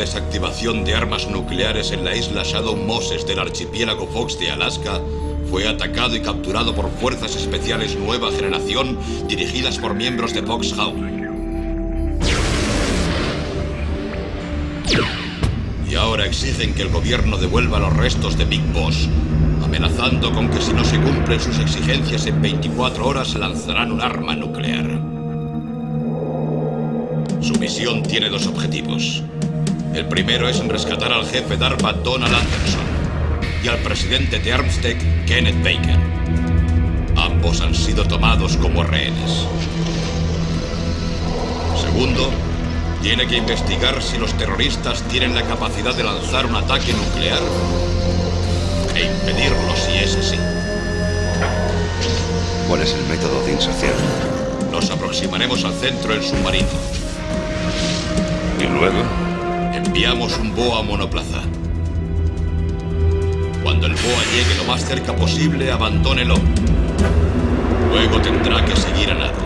desactivación de armas nucleares en la isla Shadow Moses del archipiélago Fox de Alaska fue atacado y capturado por fuerzas especiales nueva generación dirigidas por miembros de Foxhound. Y ahora exigen que el gobierno devuelva los restos de Big Boss, amenazando con que si no se cumplen sus exigencias en 24 horas lanzarán un arma nuclear. Su misión tiene dos objetivos. El primero es rescatar al jefe DARPA Donald Anderson y al presidente de Armstead, Kenneth Baker. Ambos han sido tomados como rehenes. Segundo, tiene que investigar si los terroristas tienen la capacidad de lanzar un ataque nuclear e impedirlo si es así. ¿Cuál es el método de inserción? Nos aproximaremos al centro del submarino. ¿Y luego? Enviamos un BOA monoplaza. Cuando el BOA llegue lo más cerca posible, abandónelo. Luego tendrá que seguir a nado.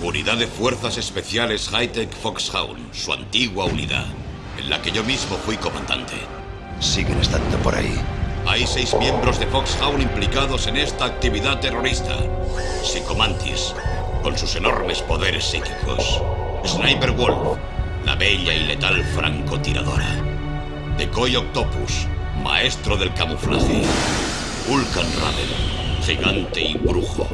Unidad de Fuerzas Especiales Hightech Foxhound, su antigua unidad, en la que yo mismo fui comandante. Siguen estando por ahí. Hay seis miembros de Foxhound implicados en esta actividad terrorista. Psicomantis, con sus enormes poderes psíquicos. Sniper Wolf, la bella y letal francotiradora. Decoy Octopus, maestro del camuflaje. Vulcan Raven, gigante y brujo.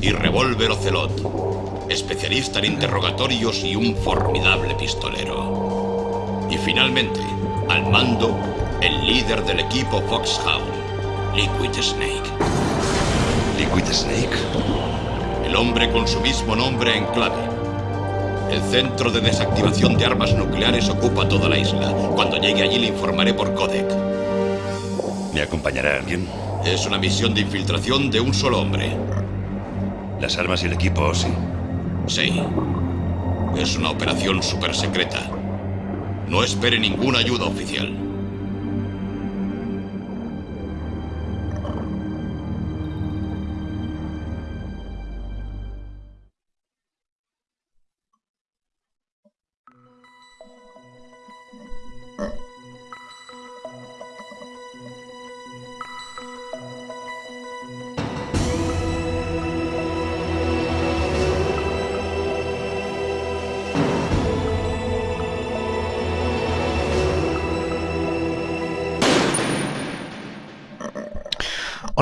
Y Revolver Ocelot, especialista en interrogatorios y un formidable pistolero. Y finalmente, al mando, el líder del equipo Foxhound, Liquid Snake. ¿Liquid Snake? El hombre con su mismo nombre en clave. El centro de desactivación de armas nucleares ocupa toda la isla. Cuando llegue allí le informaré por codec. ¿Me acompañará alguien? Es una misión de infiltración de un solo hombre. Las armas y el equipo, sí. Sí. Es una operación super secreta. No espere ninguna ayuda oficial.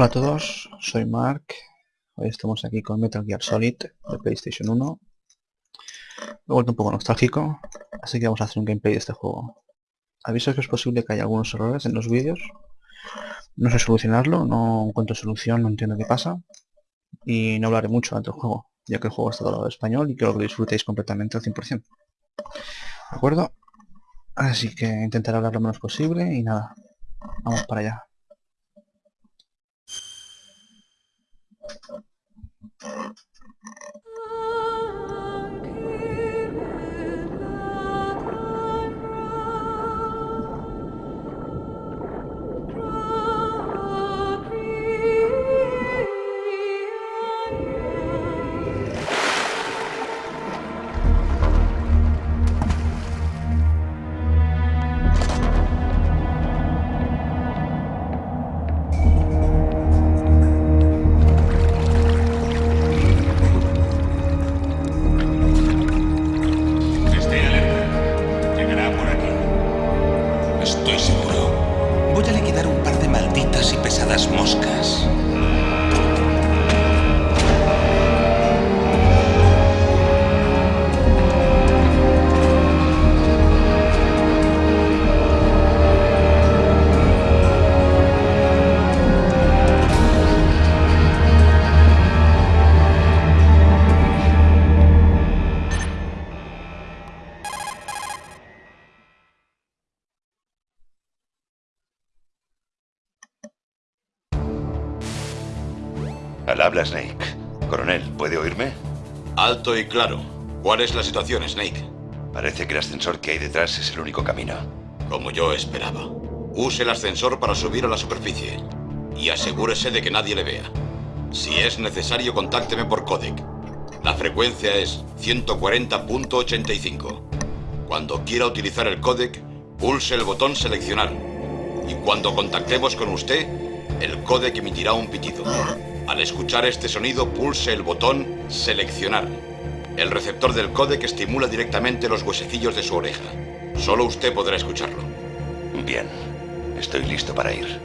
Hola a todos, soy Mark. Hoy estamos aquí con Metal Gear Solid de PlayStation 1. Me he vuelto un poco nostálgico, así que vamos a hacer un gameplay de este juego. Aviso que es posible que haya algunos errores en los vídeos. No sé solucionarlo, no encuentro solución, no entiendo qué pasa. Y no hablaré mucho del juego, ya que el juego está todo en español y quiero que lo disfrutéis completamente al 100%. ¿De acuerdo? Así que intentaré hablar lo menos posible y nada, vamos para allá. Thank you. Habla Snake. Coronel, ¿puede oírme? Alto y claro. ¿Cuál es la situación, Snake? Parece que el ascensor que hay detrás es el único camino. Como yo esperaba. use el ascensor para subir a la superficie y asegúrese de que nadie le vea. Si es necesario, contácteme por codec. La frecuencia es 140.85. Cuando quiera utilizar el codec, pulse el botón seleccionar. Y cuando contactemos con usted, el codec emitirá un pitido. Al escuchar este sonido, pulse el botón seleccionar. El receptor del codec estimula directamente los huesecillos de su oreja. Solo usted podrá escucharlo. Bien, estoy listo para ir.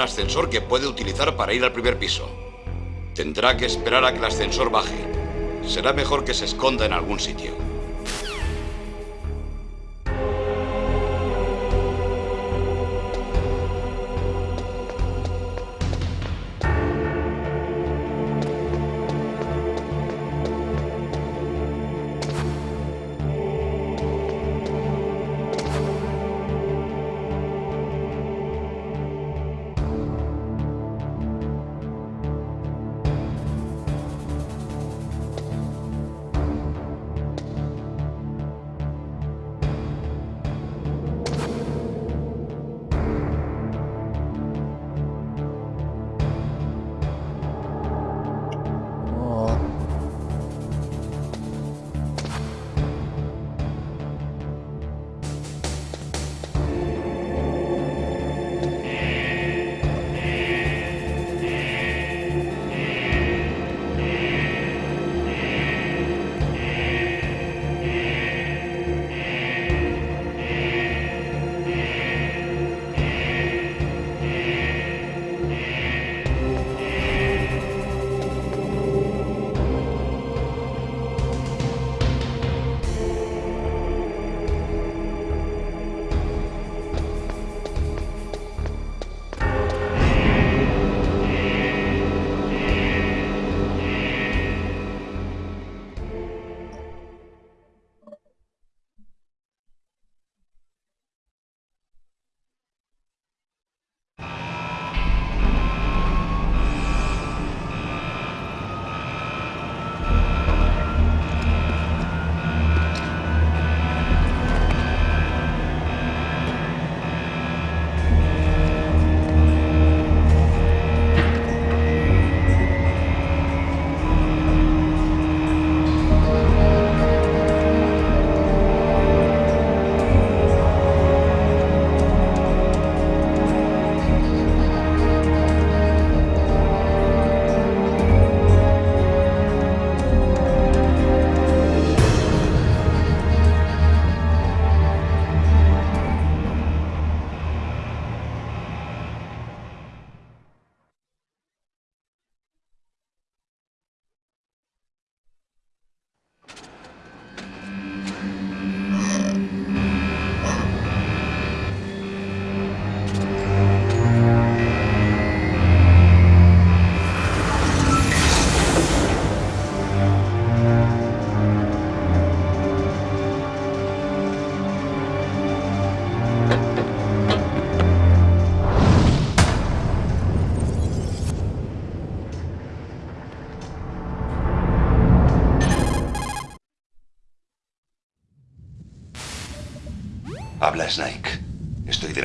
Un ascensor que puede utilizar para ir al primer piso. Tendrá que esperar a que el ascensor baje. Será mejor que se esconda en algún sitio.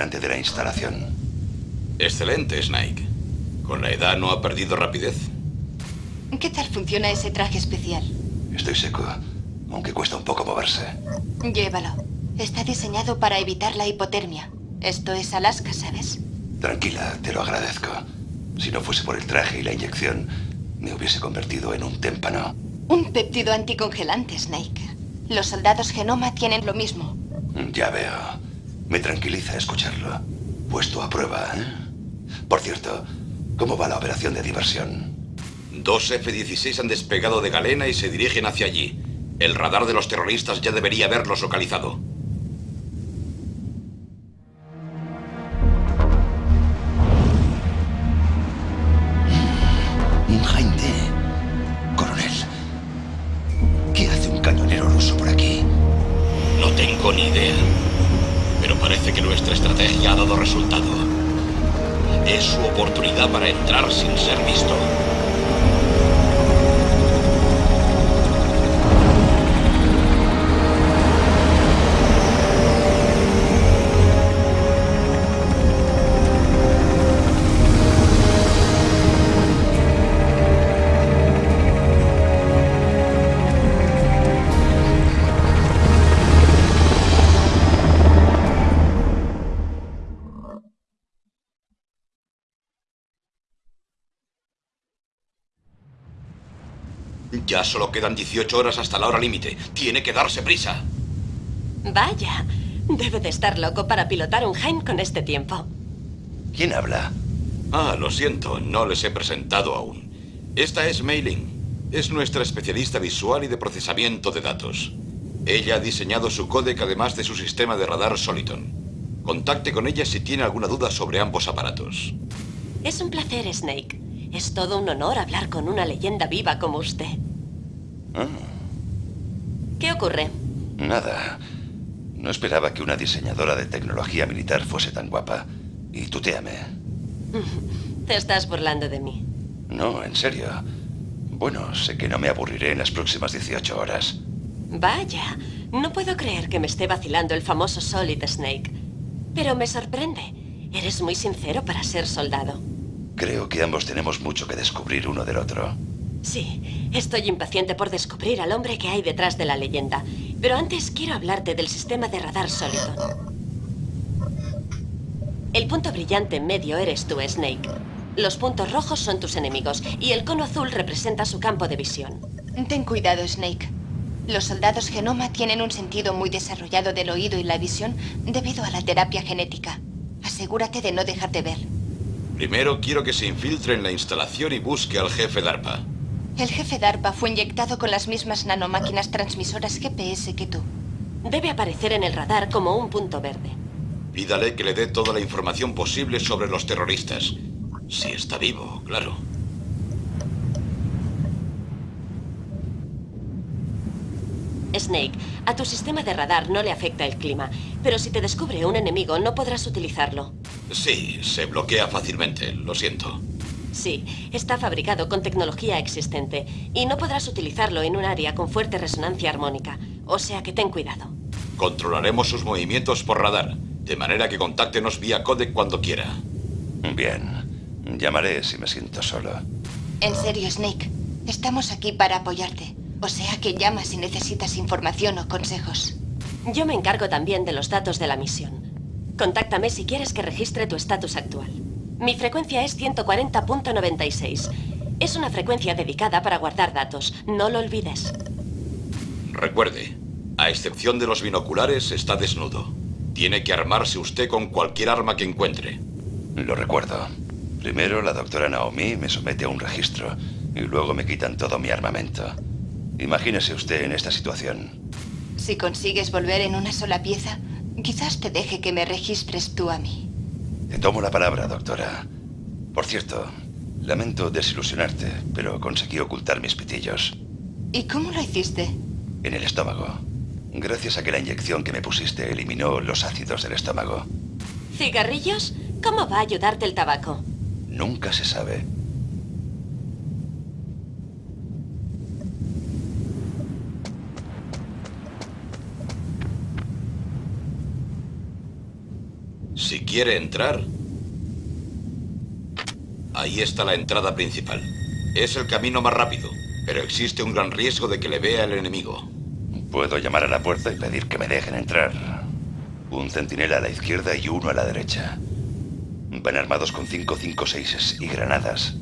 Delante de la instalación. Excelente, Snake. Con la edad no ha perdido rapidez. ¿Qué tal funciona ese traje especial? Estoy seco, aunque cuesta un poco moverse. Llévalo. Está diseñado para evitar la hipotermia. Esto es Alaska, ¿sabes? Tranquila, te lo agradezco. Si no fuese por el traje y la inyección, me hubiese convertido en un témpano. Un péptido anticongelante, Snake. Los soldados genoma tienen lo mismo. Ya veo. Me tranquiliza escucharlo. Puesto a prueba, ¿eh? Por cierto, ¿cómo va la operación de diversión? Dos F-16 han despegado de Galena y se dirigen hacia allí. El radar de los terroristas ya debería haberlos localizado. Ser visto. Ya solo quedan 18 horas hasta la hora límite. Tiene que darse prisa. Vaya, debe de estar loco para pilotar un Heim con este tiempo. ¿Quién habla? Ah, lo siento, no les he presentado aún. Esta es Mailing. Es nuestra especialista visual y de procesamiento de datos. Ella ha diseñado su códec además de su sistema de radar Soliton. Contacte con ella si tiene alguna duda sobre ambos aparatos. Es un placer, Snake. Es todo un honor hablar con una leyenda viva como usted. ¿Qué ocurre? nada. No esperaba que una diseñadora de tecnología militar fuese tan guapa. Y tuteame. Te estás burlando de mí. No, en serio. Bueno, sé que no me aburriré en las próximas 18 horas. Vaya, no puedo creer que me esté vacilando el famoso Solid Snake. Pero me sorprende. Eres muy sincero para ser soldado. Creo que ambos tenemos mucho que descubrir uno del otro. Sí, estoy impaciente por descubrir al hombre que hay detrás de la leyenda. Pero antes quiero hablarte del sistema de radar sólido. El punto brillante en medio eres tú, Snake. Los puntos rojos son tus enemigos y el cono azul representa su campo de visión. Ten cuidado, Snake. Los soldados genoma tienen un sentido muy desarrollado del oído y la visión debido a la terapia genética. Asegúrate de no dejarte ver. Primero quiero que se infiltre en la instalación y busque al jefe DARPA. El jefe DARPA fue inyectado con las mismas nanomáquinas transmisoras GPS que tú. Debe aparecer en el radar como un punto verde. Pídale que le dé toda la información posible sobre los terroristas. Si está vivo, claro. Snake, a tu sistema de radar no le afecta el clima, pero si te descubre un enemigo no podrás utilizarlo. Sí, se bloquea fácilmente, lo siento. Sí, está fabricado con tecnología existente y no podrás utilizarlo en un área con fuerte resonancia armónica, o sea que ten cuidado. Controlaremos sus movimientos por radar, de manera que contáctenos vía codec cuando quiera. Bien. Llamaré si me siento solo. En serio, Snake. Estamos aquí para apoyarte. O sea que llama si necesitas información o consejos. Yo me encargo también de los datos de la misión. Contáctame si quieres que registre tu estatus actual. Mi frecuencia es 140.96. Es una frecuencia dedicada para guardar datos. No lo olvides. Recuerde, a excepción de los binoculares, está desnudo. Tiene que armarse usted con cualquier arma que encuentre. Lo recuerdo. Primero la doctora Naomi me somete a un registro y luego me quitan todo mi armamento. Imagínese usted en esta situación. Si consigues volver en una sola pieza, quizás te deje que me registres tú a mí. Te tomo la palabra, doctora. Por cierto, lamento desilusionarte, pero conseguí ocultar mis pitillos. ¿Y cómo lo hiciste? En el estómago. Gracias a que la inyección que me pusiste eliminó los ácidos del estómago. ¿Cigarrillos? ¿Cómo va a ayudarte el tabaco? Nunca se sabe. Si quiere entrar, ahí está la entrada principal. Es el camino más rápido, pero existe un gran riesgo de que le vea el enemigo. Puedo llamar a la puerta y pedir que me dejen entrar. Un centinela a la izquierda y uno a la derecha. Van armados con 556 y granadas.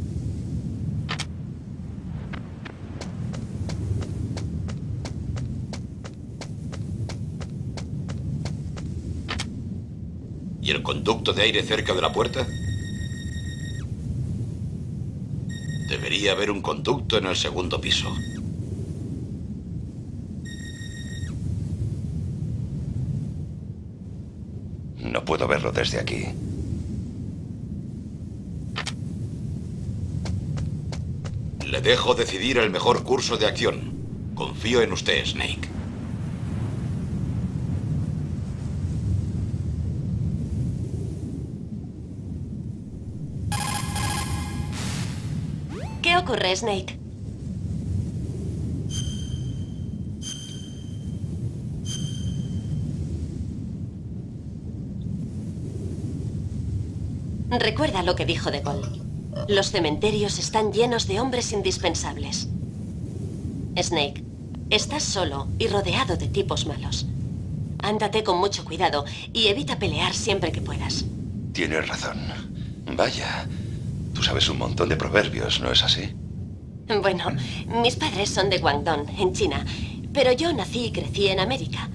¿Y el conducto de aire cerca de la puerta? Debería haber un conducto en el segundo piso. No puedo verlo desde aquí. Le dejo decidir el mejor curso de acción. Confío en usted, Snake. ¿Qué ocurre, Snake? Recuerda lo que dijo De Gaulle. Los cementerios están llenos de hombres indispensables. Snake, estás solo y rodeado de tipos malos. Ándate con mucho cuidado y evita pelear siempre que puedas. Tienes razón. Vaya, tú sabes un montón de proverbios, ¿no es así? Bueno, mis padres son de Guangdong, en China, pero yo nací y crecí en América.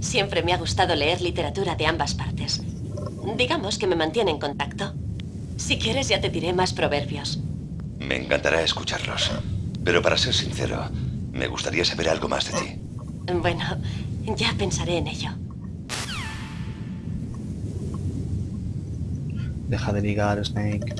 Siempre me ha gustado leer literatura de ambas partes. Digamos que me mantiene en contacto. Si quieres ya te diré más proverbios. Me encantará escucharlos. Pero para ser sincero, me gustaría saber algo más de ti. Bueno, ya pensaré en ello. Deja de ligar, Snake.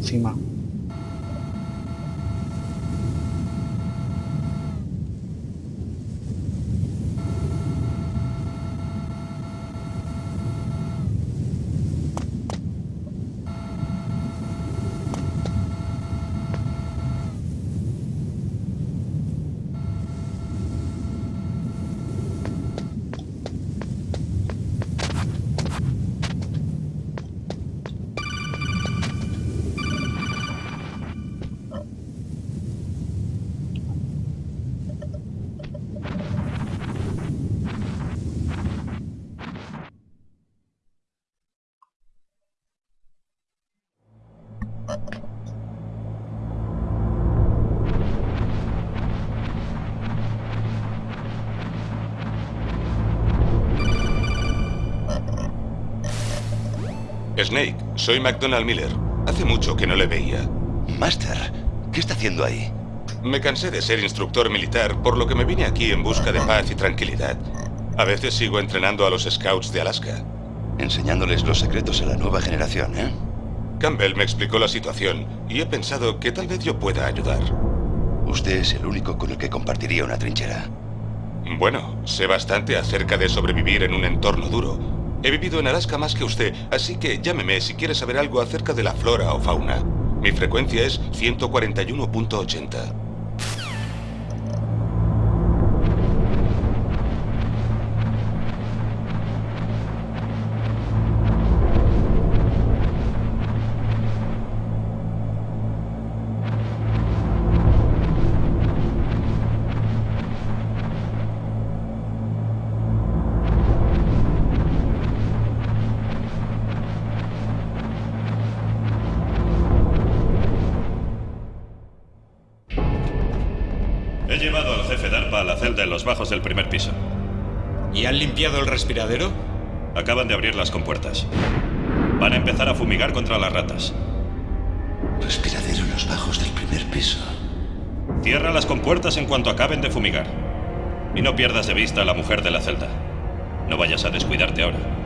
Puta Snake, soy McDonald Miller. Hace mucho que no le veía. Master, ¿qué está haciendo ahí? Me cansé de ser instructor militar, por lo que me vine aquí en busca de paz y tranquilidad. A veces sigo entrenando a los Scouts de Alaska. Enseñándoles los secretos a la nueva generación, ¿eh? Campbell me explicó la situación y he pensado que tal vez yo pueda ayudar. Usted es el único con el que compartiría una trinchera. Bueno, sé bastante acerca de sobrevivir en un entorno duro. He vivido en Alaska más que usted, así que llámeme si quiere saber algo acerca de la flora o fauna. Mi frecuencia es 141.80. del primer piso. ¿Y han limpiado el respiradero? Acaban de abrir las compuertas. Van a empezar a fumigar contra las ratas. Respiradero en los bajos del primer piso. Cierra las compuertas en cuanto acaben de fumigar. Y no pierdas de vista a la mujer de la celda. No vayas a descuidarte ahora.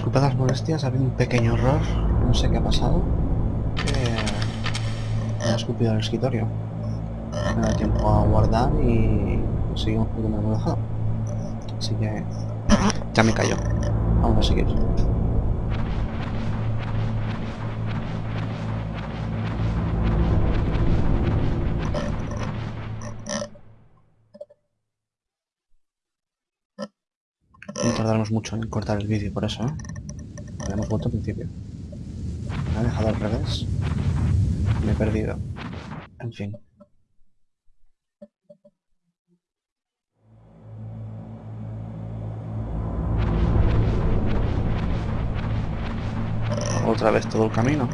Disculpad las molestias, ha habido un pequeño error, no sé qué ha pasado. Me ha escupido el escritorio. Me da tiempo a guardar y seguimos por donde me hemos dejado. Así que ya me cayó. Vamos a seguir. Tardaremos mucho en cortar el vídeo por eso, ¿eh? Habíamos vuelto al principio. Me ha dejado al revés. Me he perdido. En fin. Otra vez todo el camino.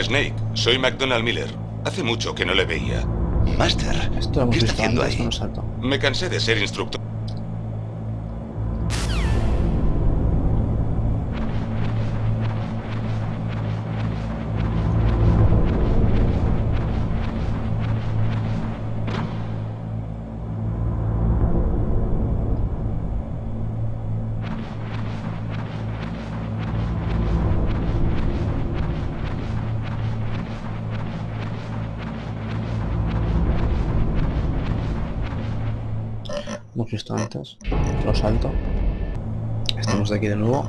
Snake, soy McDonald Miller. Hace mucho que no le veía. Master, Esto ¿qué está visto haciendo antes, ahí? Me cansé de ser instructor. Visto antes. Lo salto. Estamos de aquí de nuevo.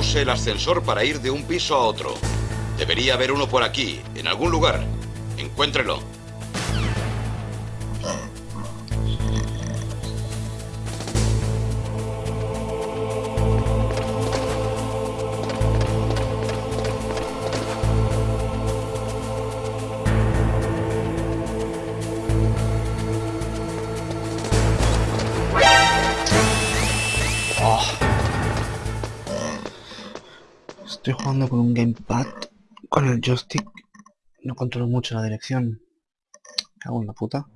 Use el ascensor para ir de un piso a otro. Debería haber uno por aquí, en algún lugar. Encuéntrelo. Estoy jugando con un gamepad, con el joystick. No controlo mucho la dirección. Cago en la puta.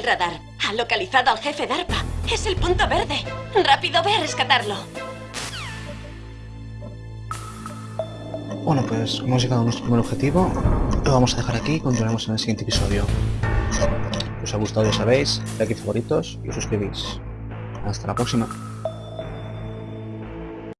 El radar. Ha localizado al jefe DARPA. Es el punto verde. Rápido, ve a rescatarlo. Bueno, pues hemos llegado a nuestro primer objetivo. Lo vamos a dejar aquí y continuaremos en el siguiente episodio. Si os ha gustado ya sabéis, like y favoritos y os suscribís. Hasta la próxima.